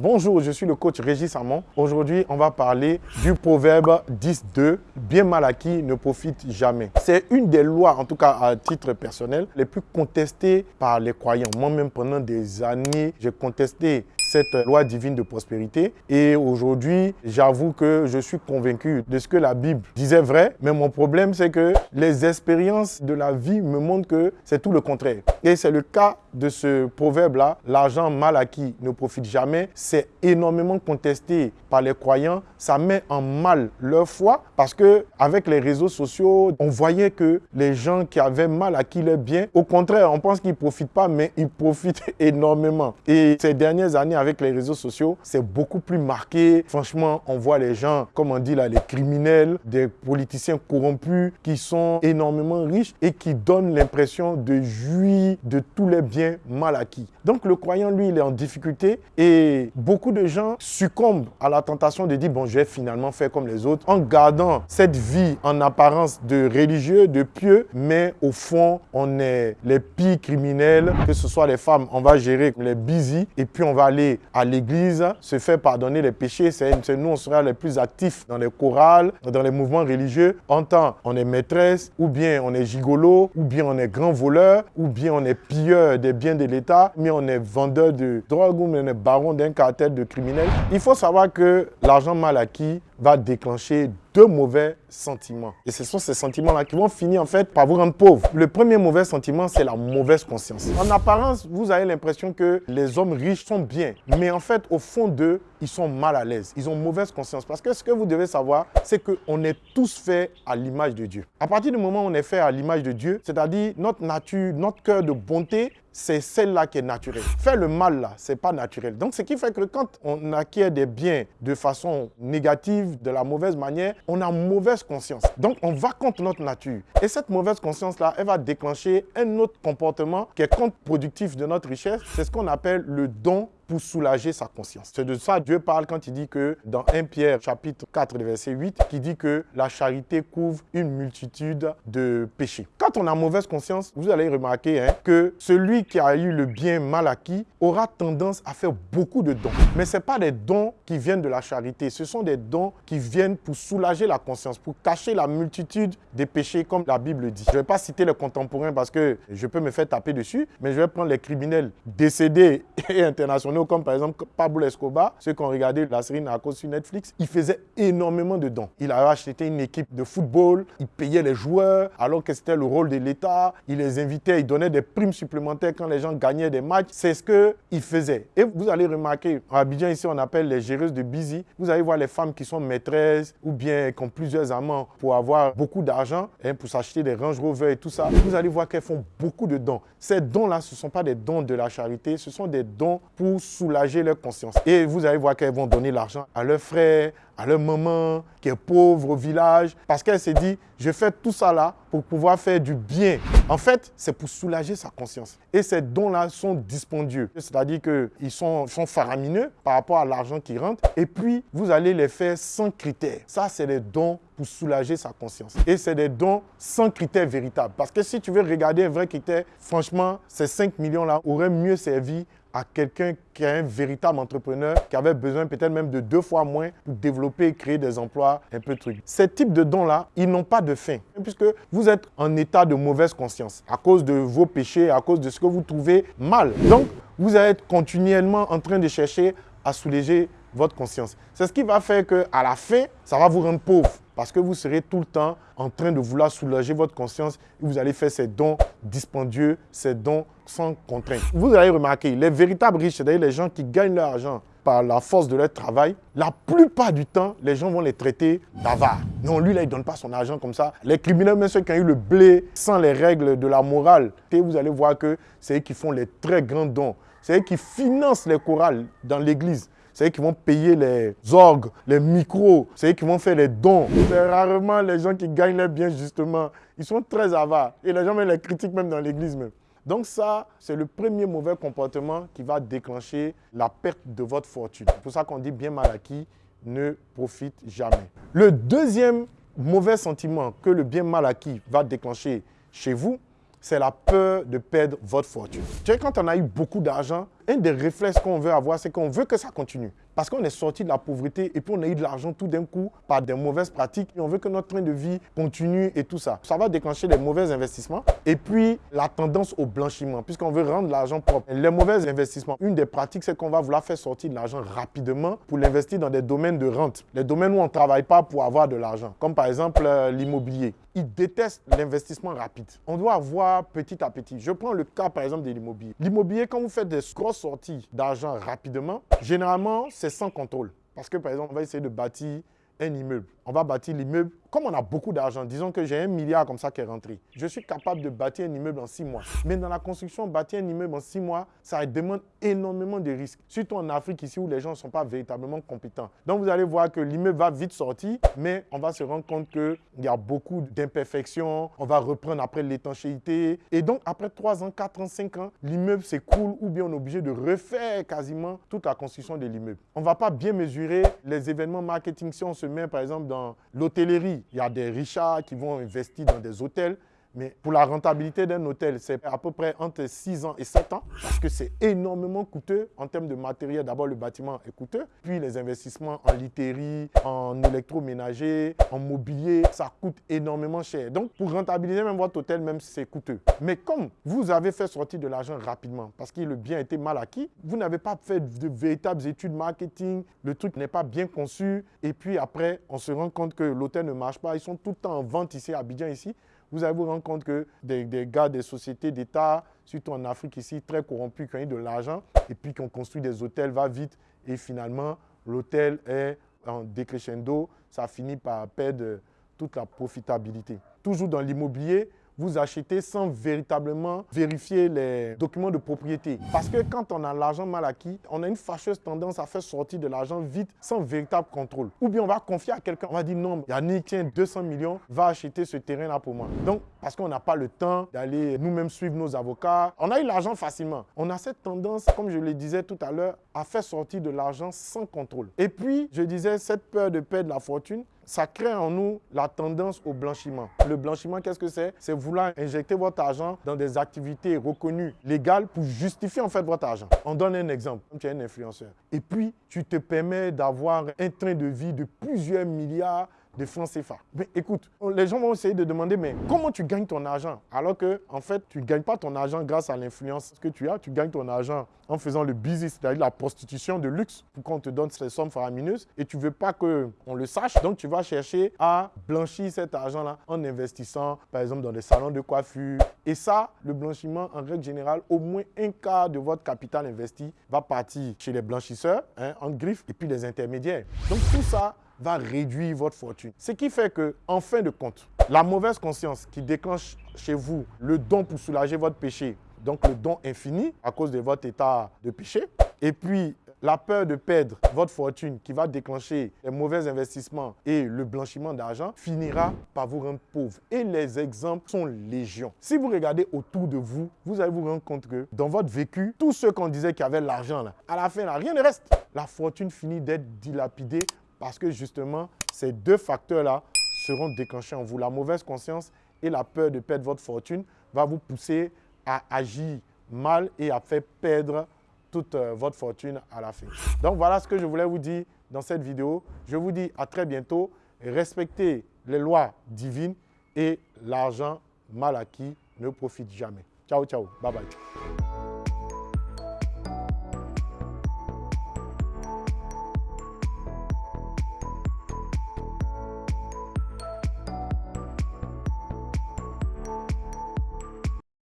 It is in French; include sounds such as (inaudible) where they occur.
Bonjour, je suis le coach Régis Amon. Aujourd'hui, on va parler du proverbe 10.2. Bien mal acquis ne profite jamais. C'est une des lois, en tout cas à titre personnel, les plus contestées par les croyants. Moi-même, pendant des années, j'ai contesté cette loi divine de prospérité. Et aujourd'hui, j'avoue que je suis convaincu de ce que la Bible disait vrai. Mais mon problème, c'est que les expériences de la vie me montrent que c'est tout le contraire. Et c'est le cas de ce proverbe-là. L'argent mal acquis ne profite jamais. C'est énormément contesté par les croyants. Ça met en mal leur foi parce que avec les réseaux sociaux, on voyait que les gens qui avaient mal acquis leur bien, au contraire, on pense qu'ils profitent pas, mais ils profitent (laughs) énormément. Et ces dernières années, avec les réseaux sociaux, c'est beaucoup plus marqué. Franchement, on voit les gens, comme on dit là, les criminels, des politiciens corrompus qui sont énormément riches et qui donnent l'impression de jouir de tous les biens mal acquis. Donc le croyant, lui, il est en difficulté et beaucoup de gens succombent à la tentation de dire, bon, je vais finalement faire comme les autres en gardant cette vie en apparence de religieux, de pieux, mais au fond, on est les pires criminels, que ce soit les femmes, on va gérer les busy et puis on va aller à l'église, se faire pardonner les péchés. C'est nous, on sera les plus actifs dans les chorales, dans les mouvements religieux. En temps, on est maîtresse, ou bien on est gigolo, ou bien on est grand voleur, ou bien on est pilleur des biens de l'État, mais on est vendeur de drogue, ou on est baron d'un cartel de criminels. Il faut savoir que l'argent mal acquis va déclencher deux mauvais sentiments. Et ce sont ces sentiments-là qui vont finir en fait par vous rendre pauvre. Le premier mauvais sentiment, c'est la mauvaise conscience. En apparence, vous avez l'impression que les hommes riches sont bien. Mais en fait, au fond d'eux, ils sont mal à l'aise. Ils ont mauvaise conscience. Parce que ce que vous devez savoir, c'est qu'on est tous faits à l'image de Dieu. À partir du moment où on est fait à l'image de Dieu, c'est-à-dire notre nature, notre cœur de bonté, c'est celle-là qui est naturelle. Faire le mal, là, c'est pas naturel. Donc, ce qui fait que quand on acquiert des biens de façon négative, de la mauvaise manière, on a mauvaise conscience. Donc, on va contre notre nature. Et cette mauvaise conscience-là, elle va déclencher un autre comportement qui est contre-productif de notre richesse. C'est ce qu'on appelle le don pour soulager sa conscience. C'est de ça Dieu parle quand il dit que dans 1 Pierre chapitre 4 verset 8, qui dit que la charité couvre une multitude de péchés. Quand on a mauvaise conscience, vous allez remarquer hein, que celui qui a eu le bien mal acquis aura tendance à faire beaucoup de dons. Mais ce pas des dons qui viennent de la charité, ce sont des dons qui viennent pour soulager la conscience, pour cacher la multitude des péchés comme la Bible dit. Je ne vais pas citer les contemporains parce que je peux me faire taper dessus, mais je vais prendre les criminels décédés (laughs) et internationaux comme par exemple Pablo Escobar, ceux qui ont regardé la série Narcos sur Netflix, il faisait énormément de dons. Il avait acheté une équipe de football, il payait les joueurs alors que c'était le rôle de l'État, il les invitait, il donnait des primes supplémentaires quand les gens gagnaient des matchs. C'est ce qu'il faisait. Et vous allez remarquer, à Abidjan ici on appelle les géreuses de busy, vous allez voir les femmes qui sont maîtresses ou bien qui ont plusieurs amants pour avoir beaucoup d'argent, hein, pour s'acheter des Range Rover et tout ça. Vous allez voir qu'elles font beaucoup de dons. Ces dons-là, ce ne sont pas des dons de la charité, ce sont des dons pour soulager leur conscience. Et vous allez voir qu'elles vont donner l'argent à leurs frères, à leur maman qui est pauvre au village, parce qu'elle s'est dit, je fais tout ça là pour pouvoir faire du bien. En fait, c'est pour soulager sa conscience. Et ces dons-là sont dispendieux, c'est-à-dire qu'ils sont, sont faramineux par rapport à l'argent qui rentre, et puis vous allez les faire sans critères. Ça, c'est des dons pour soulager sa conscience. Et c'est des dons sans critères véritables. Parce que si tu veux regarder un vrai critère, franchement, ces 5 millions-là auraient mieux servi à quelqu'un qui est un véritable entrepreneur, qui avait besoin peut-être même de deux fois moins pour développer et créer des emplois, un peu de trucs. Ces types de dons-là, ils n'ont pas de fin, puisque vous êtes en état de mauvaise conscience à cause de vos péchés, à cause de ce que vous trouvez mal. Donc, vous être continuellement en train de chercher à soulager votre conscience. C'est ce qui va faire qu'à la fin, ça va vous rendre pauvre. Parce que vous serez tout le temps en train de vouloir soulager votre conscience et vous allez faire ces dons dispendieux, ces dons sans contrainte. Vous allez remarquer, les véritables riches, c'est-à-dire les gens qui gagnent leur argent par la force de leur travail, la plupart du temps, les gens vont les traiter d'avares. Non, lui, là, il ne donne pas son argent comme ça. Les criminels, même ceux qui ont eu le blé sans les règles de la morale, et vous allez voir que c'est eux qui font les très grands dons. C'est eux qui financent les chorales dans l'église c'est eux qui vont payer les orgues, les micros, c'est eux qui vont faire les dons. C'est rarement les gens qui gagnent les biens, justement. Ils sont très avares. Et les gens même les critiquent même dans l'église même. Donc ça, c'est le premier mauvais comportement qui va déclencher la perte de votre fortune. C'est pour ça qu'on dit bien mal acquis ne profite jamais. Le deuxième mauvais sentiment que le bien mal acquis va déclencher chez vous, c'est la peur de perdre votre fortune. Tu sais, quand on a eu beaucoup d'argent un des réflexes qu'on veut avoir, c'est qu'on veut que ça continue. Parce qu'on est sorti de la pauvreté et puis on a eu de l'argent tout d'un coup par des mauvaises pratiques. Et on veut que notre train de vie continue et tout ça. Ça va déclencher des mauvais investissements. Et puis la tendance au blanchiment, puisqu'on veut rendre l'argent propre. Les mauvais investissements, une des pratiques, c'est qu'on va vouloir faire sortir de l'argent rapidement pour l'investir dans des domaines de rente. Les domaines où on ne travaille pas pour avoir de l'argent. Comme par exemple euh, l'immobilier. Ils détestent l'investissement rapide. On doit avoir petit à petit. Je prends le cas par exemple de l'immobilier. L'immobilier, quand vous faites des grosses sorties d'argent rapidement, généralement, sans contrôle. Parce que, par exemple, on va essayer de bâtir un immeuble. On va bâtir l'immeuble comme on a beaucoup d'argent, disons que j'ai un milliard comme ça qui est rentré, je suis capable de bâtir un immeuble en six mois. Mais dans la construction, bâtir un immeuble en six mois, ça demande énormément de risques. Surtout en Afrique ici où les gens ne sont pas véritablement compétents. Donc vous allez voir que l'immeuble va vite sortir, mais on va se rendre compte qu'il y a beaucoup d'imperfections. On va reprendre après l'étanchéité. Et donc après trois ans, quatre ans, cinq ans, l'immeuble s'écoule ou bien on est obligé de refaire quasiment toute la construction de l'immeuble. On ne va pas bien mesurer les événements marketing si on se met par exemple dans l'hôtellerie il y a des richards qui vont investir dans des hôtels. Mais pour la rentabilité d'un hôtel, c'est à peu près entre 6 ans et 7 ans parce que c'est énormément coûteux en termes de matériel. D'abord, le bâtiment est coûteux, puis les investissements en literie, en électroménager, en mobilier, ça coûte énormément cher. Donc, pour rentabiliser même votre hôtel, même c'est coûteux. Mais comme vous avez fait sortir de l'argent rapidement parce que le bien était mal acquis, vous n'avez pas fait de véritables études marketing, le truc n'est pas bien conçu, et puis après, on se rend compte que l'hôtel ne marche pas. Ils sont tout le temps en vente ici, à Abidjan ici vous allez vous rendre compte que des, gars des sociétés d'État, surtout en Afrique ici, très corrompus, qui ont eu de l'argent et puis qui ont construit des hôtels, va vite et finalement l'hôtel est en décrescendo, ça finit par perdre toute la profitabilité. Toujours dans l'immobilier, vous achetez sans véritablement vérifier les documents de propriété. Parce que quand on a l'argent mal acquis, on a une fâcheuse tendance à faire sortir de l'argent vite sans véritable contrôle. Ou bien on va confier à quelqu'un, on va dire non, Yannick, tiens, 200 millions, va acheter ce terrain-là pour moi. Donc, parce qu'on n'a pas le temps d'aller nous-mêmes suivre nos avocats, on a eu l'argent facilement. On a cette tendance, comme je le disais tout à l'heure, à faire sortir de l'argent sans contrôle. Et puis, je disais, cette peur de perdre la fortune, ça crée en nous la tendance au blanchiment. Le blanchiment, qu'est-ce que c'est? C'est vouloir injecter votre argent dans des activités reconnues légales pour justifier en fait votre argent. On donne un exemple. Tu es un influenceur. Et puis, tu te permets d'avoir un train de vie de plusieurs milliards de francs CFA. Mais écoute, les gens vont essayer de demander, mais comment tu gagnes ton argent? Alors que, en fait, tu ne gagnes pas ton argent grâce à l'influence que tu as, tu gagnes ton argent en faisant le business, c'est-à-dire la prostitution de luxe, pour qu'on te donne ces sommes faramineuses et tu ne veux pas qu'on le sache. Donc, tu vas chercher à blanchir cet argent-là en investissant, par exemple, dans des salons de coiffure. Et ça, le blanchiment, en règle générale, au moins un quart de votre capital investi va partir chez les blanchisseurs, hein, en griffe, et puis les intermédiaires. Donc, tout ça, va réduire votre fortune. Ce qui fait que, en fin de compte, la mauvaise conscience qui déclenche chez vous le don pour soulager votre péché, donc le don infini à cause de votre état de péché, et puis la peur de perdre votre fortune qui va déclencher les mauvais investissements et le blanchiment d'argent finira par vous rendre pauvre. Et les exemples sont légion. Si vous regardez autour de vous, vous allez vous rendre compte que dans votre vécu, tous ceux qu'on disait qui avaient l'argent, à la fin, là, rien ne reste. La fortune finit d'être dilapidée parce que justement, ces deux facteurs-là seront déclenchés en vous. La mauvaise conscience et la peur de perdre votre fortune va vous pousser à agir mal et à faire perdre toute euh, votre fortune à la fin. Donc voilà ce que je voulais vous dire dans cette vidéo. Je vous dis à très bientôt. Respectez les lois divines et l'argent mal acquis ne profite jamais. Ciao, ciao. Bye bye.